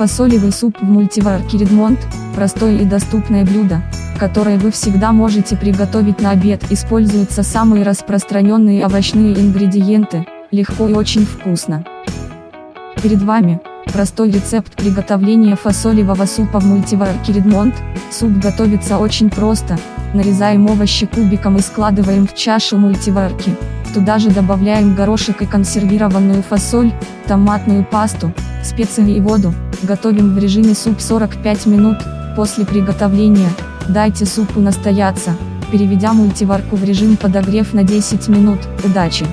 Фасолевый суп в мультиварке Редмонд – простое и доступное блюдо, которое вы всегда можете приготовить на обед. Используются самые распространенные овощные ингредиенты, легко и очень вкусно. Перед вами – простой рецепт приготовления фасолевого супа в мультиварке Редмонд. Суп готовится очень просто, нарезаем овощи кубиком и складываем в чашу мультиварки. Туда же добавляем горошек и консервированную фасоль, томатную пасту, специи и воду. Готовим в режиме суп 45 минут. После приготовления, дайте супу настояться, переведя мультиварку в режим подогрев на 10 минут. Удачи!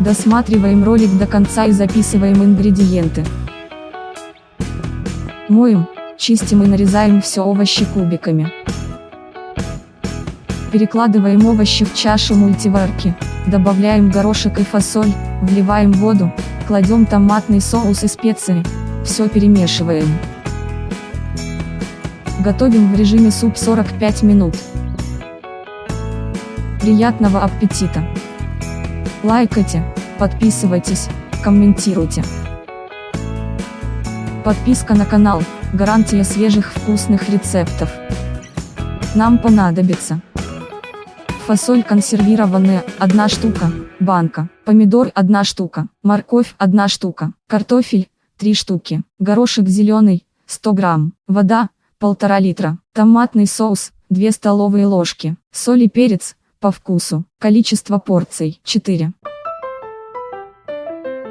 Досматриваем ролик до конца и записываем ингредиенты. Моем, чистим и нарезаем все овощи кубиками. Перекладываем овощи в чашу мультиварки, добавляем горошек и фасоль, вливаем воду, кладем томатный соус и специи, все перемешиваем. Готовим в режиме суп 45 минут. Приятного аппетита! Лайкайте, подписывайтесь, комментируйте. Подписка на канал – гарантия свежих вкусных рецептов. Нам понадобится фасоль консервированная – 1 штука, банка, помидор – 1 штука, морковь – 1 штука, картофель – 3 штуки, горошек зеленый – 100 грамм, вода – 1,5 литра, томатный соус – 2 столовые ложки, соль и перец – по вкусу, количество порций – 4.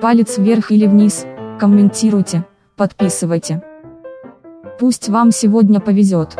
Палец вверх или вниз, комментируйте, подписывайте. Пусть вам сегодня повезет.